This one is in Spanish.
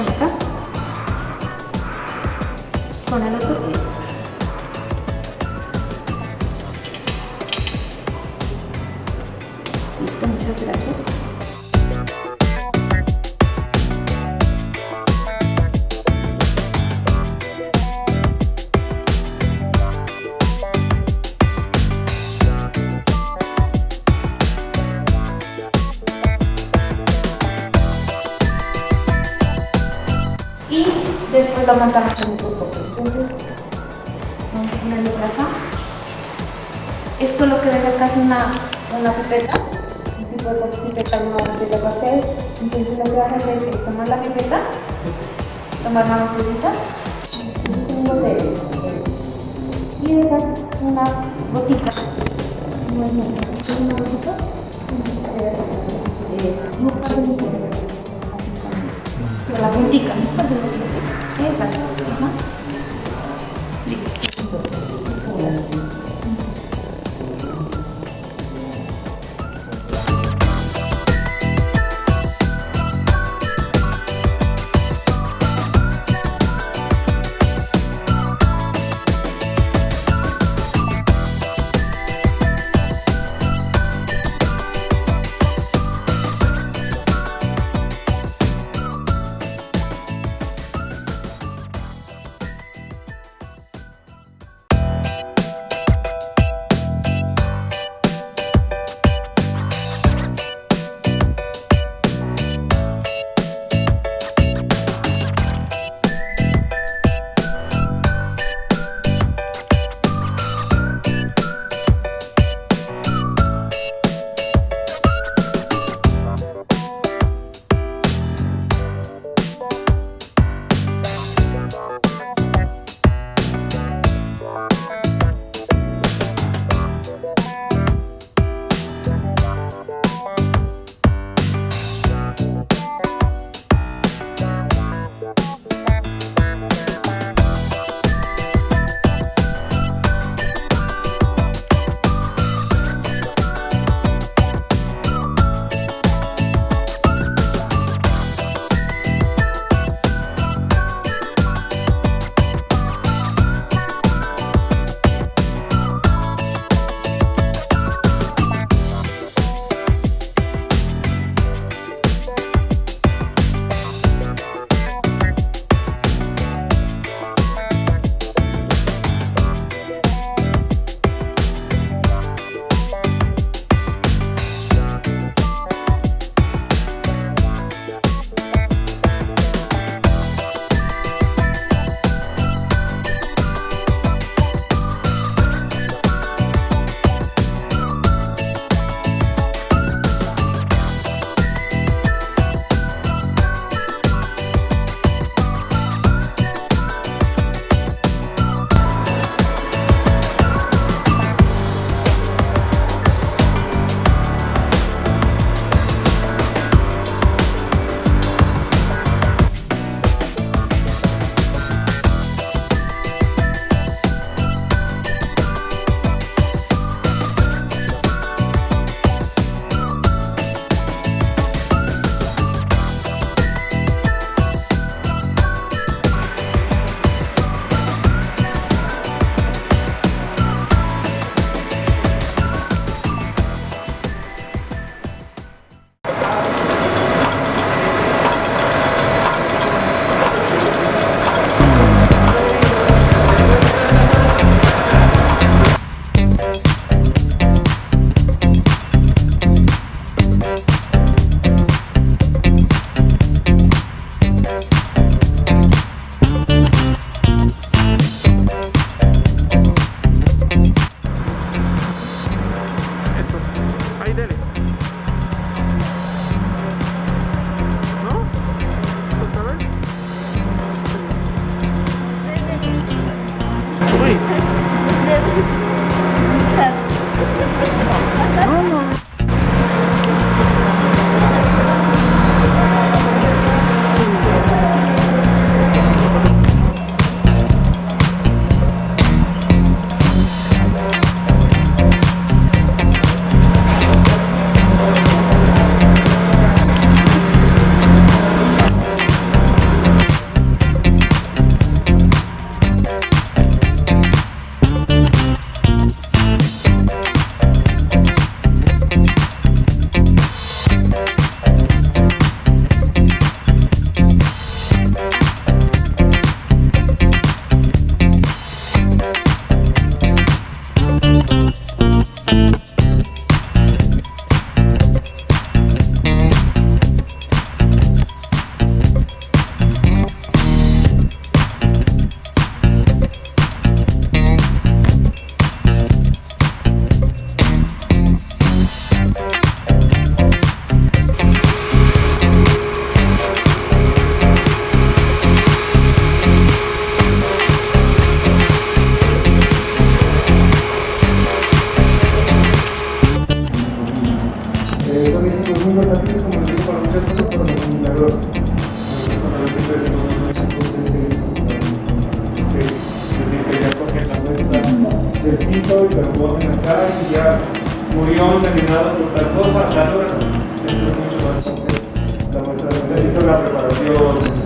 Con acá. Con el otro. Después lo montamos en un grupo. Entonces, vamos a ponerlo por acá. Esto lo que ven acá es una, una pipeta, un tipo de pipeta no de pastel. Entonces lo que a hacer es tomar la pipeta, tomar una botellita, un botella, y dejas una gotita, no es mucho, una gotita, de minutos. Pero la puntica, no はい。del piso y lo ponen acá y ya murió envenenado por tal cosa, tal. Esto es mucho más. La muestra necesita la preparación.